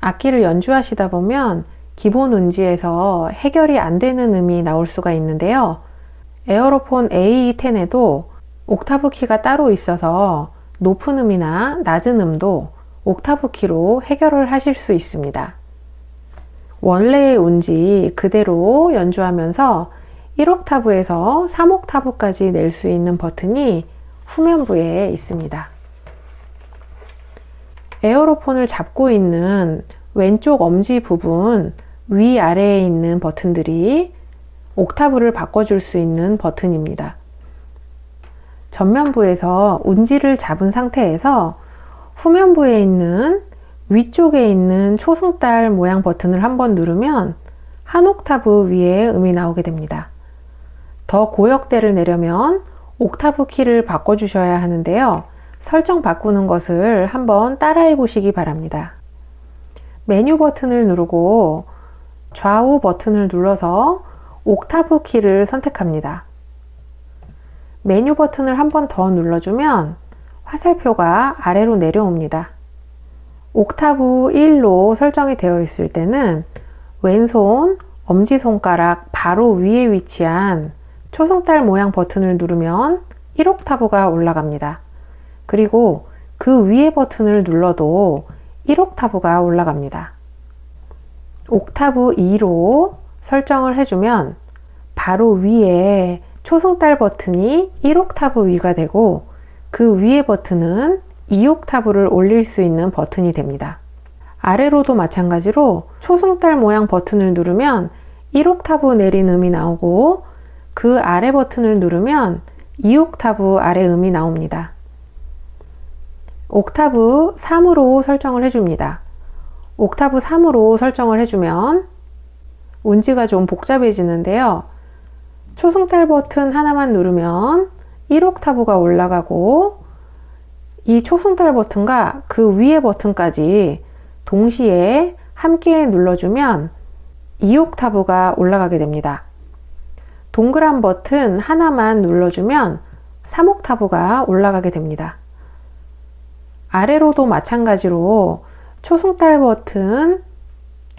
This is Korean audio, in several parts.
악기를 연주하시다 보면 기본 운지에서 해결이 안 되는 음이 나올 수가 있는데요. 에어로폰 AE10에도 옥타브 키가 따로 있어서 높은 음이나 낮은 음도 옥타브 키로 해결을 하실 수 있습니다. 원래의 운지 그대로 연주하면서 1옥타브에서 3옥타브까지 낼 수 있는 버튼이 후면부에 있습니다. 에어로폰을 잡고 있는 왼쪽 엄지 부분 위아래에 있는 버튼들이 옥타브를 바꿔줄 수 있는 버튼입니다. 전면부에서 운지를 잡은 상태에서 후면부에 있는 위쪽에 있는 초승달 모양 버튼을 한번 누르면 한 옥타브 위에 음이 나오게 됩니다. 더 고역대를 내려면 옥타브 키를 바꿔주셔야 하는데요. 설정 바꾸는 것을 한번 따라해 보시기 바랍니다. 메뉴 버튼을 누르고 좌우 버튼을 눌러서 옥타브 키를 선택합니다. 메뉴 버튼을 한 번 더 눌러주면 화살표가 아래로 내려옵니다. 옥타브 1로 설정이 되어 있을 때는 왼손 엄지손가락 바로 위에 위치한 초승달 모양 버튼을 누르면 1옥타브가 올라갑니다. 그리고 그 위에 버튼을 눌러도 1옥타브가 올라갑니다. 옥타브 2로 설정을 해주면 바로 위에 초승달 버튼이 1옥타브 위가 되고 그 위에 버튼은 2옥타브를 올릴 수 있는 버튼이 됩니다. 아래로도 마찬가지로 초승달 모양 버튼을 누르면 1옥타브 내린 음이 나오고 그 아래 버튼을 누르면 2옥타브 아래 음이 나옵니다. 옥타브 3으로 설정을 해줍니다. 옥타브 3으로 설정을 해주면 운지가 좀 복잡해지는데요. 초승달 버튼 하나만 누르면 1옥타브가 올라가고 이 초승달 버튼과 그 위에 버튼까지 동시에 함께 눌러주면 2옥타브가 올라가게 됩니다. 동그란 버튼 하나만 눌러주면 3옥타브가 올라가게 됩니다. 아래로도 마찬가지로 초승달 버튼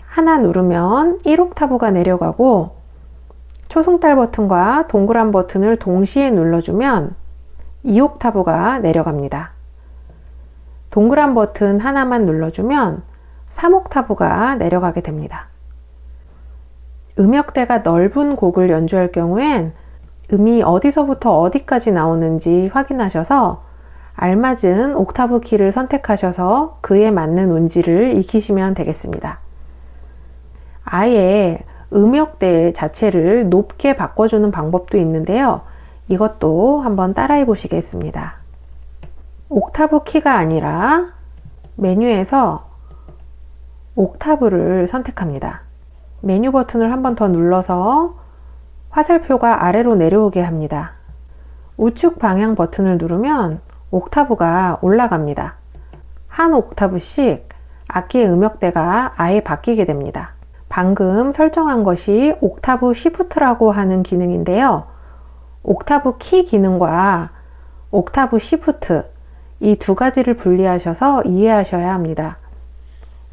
하나 누르면 1옥타브가 내려가고 초승달 버튼과 동그란 버튼을 동시에 눌러주면 2옥타브가 내려갑니다. 동그란 버튼 하나만 눌러주면 3옥타브가 내려가게 됩니다. 음역대가 넓은 곡을 연주할 경우엔 음이 어디서부터 어디까지 나오는지 확인하셔서 알맞은 옥타브 키를 선택하셔서 그에 맞는 운지를 익히시면 되겠습니다. 아예 음역대 자체를 높게 바꿔주는 방법도 있는데요. 이것도 한번 따라해 보시겠습니다. 옥타브 키가 아니라 메뉴에서 옥타브를 선택합니다. 메뉴 버튼을 한번 더 눌러서 화살표가 아래로 내려오게 합니다. 우측 방향 버튼을 누르면 옥타브가 올라갑니다. 한 옥타브씩 악기의 음역대가 아예 바뀌게 됩니다. 방금 설정한 것이 옥타브 시프트라고 하는 기능인데요. 옥타브 키 기능과 옥타브 시프트 이 두 가지를 분리하셔서 이해하셔야 합니다.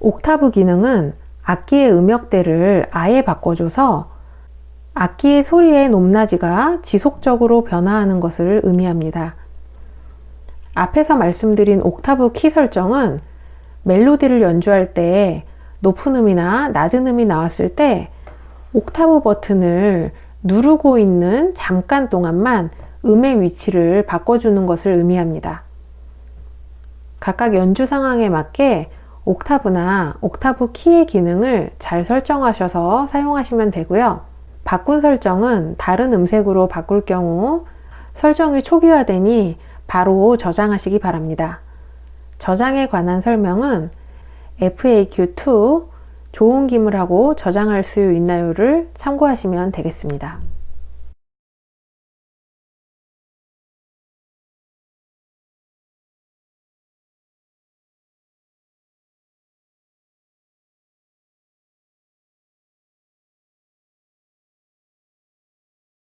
옥타브 기능은 악기의 음역대를 아예 바꿔줘서 악기의 소리의 높낮이가 지속적으로 변화하는 것을 의미합니다. 앞에서 말씀드린 옥타브 키 설정은 멜로디를 연주할 때 높은 음이나 낮은 음이 나왔을 때 옥타브 버튼을 누르고 있는 잠깐 동안만 음의 위치를 바꿔주는 것을 의미합니다. 각각 연주 상황에 맞게 옥타브나 옥타브 키의 기능을 잘 설정하셔서 사용하시면 되고요. 바꾼 설정은 다른 음색으로 바꿀 경우 설정이 초기화되니 바로 저장하시기 바랍니다. 저장에 관한 설명은 FAQ2 좋은 기물하고 저장할 수 있나요를 참고하시면 되겠습니다.